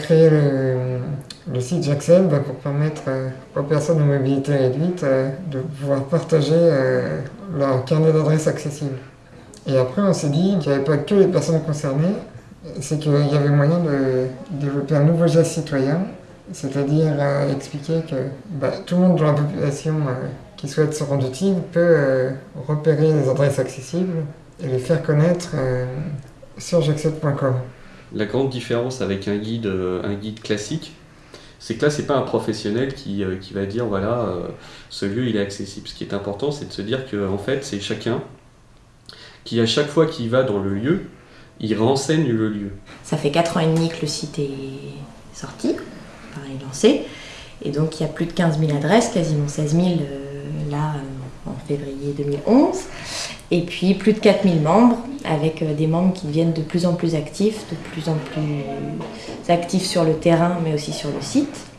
créé le, site J'accède bah, pour permettre aux personnes à mobilité réduite de pouvoir partager leur carnet d'adresses accessible. Et après, on s'est dit qu'il n'y avait pas que les personnes concernées, c'est qu'il y avait moyen de développer un nouveau geste citoyen, c'est-à-dire expliquer que bah, tout le monde dans la population qui souhaite se rendre utile peut repérer les adresses accessibles et les faire connaître sur j'accède.com. La grande différence avec un guide, euh, un guide classique, c'est que là, c'est pas un professionnel qui, euh, va dire voilà, euh, ce lieu il est accessible. Ce qui est important, c'est de se dire que en fait, c'est chacun qui, à chaque fois qu'il va dans le lieu, il renseigne le lieu. Ça fait 4 ans et demi que le site est sorti, pareil lancé, et donc il y a plus de 15 000 adresses, quasiment 16 000 là en février 2011 et puis plus de 4000 membres, avec euh, des membres qui deviennent de plus en plus actifs, de plus en plus actifs sur le terrain, mais aussi sur le site.